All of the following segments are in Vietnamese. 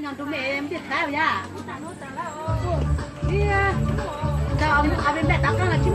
Nhằm tụi mẹ em thiệt thái rồi nha. Đi à. Cho ông ở bên mẹ tao là chứ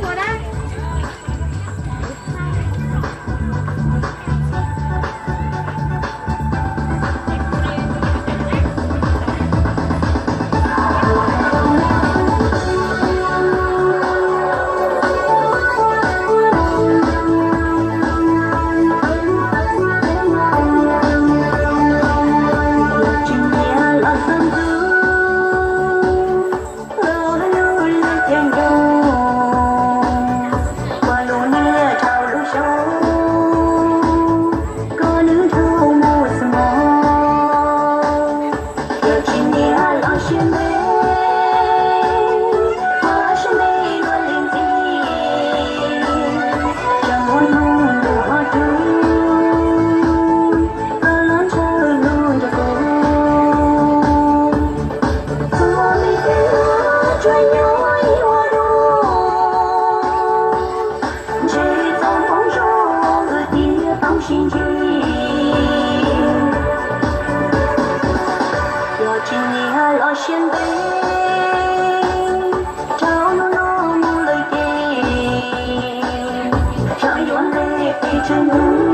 想问。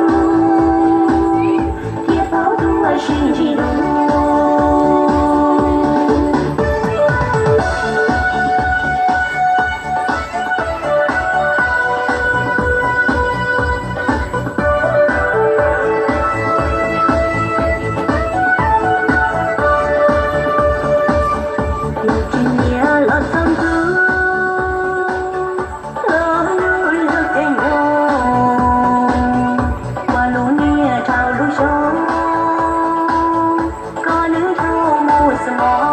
Oh.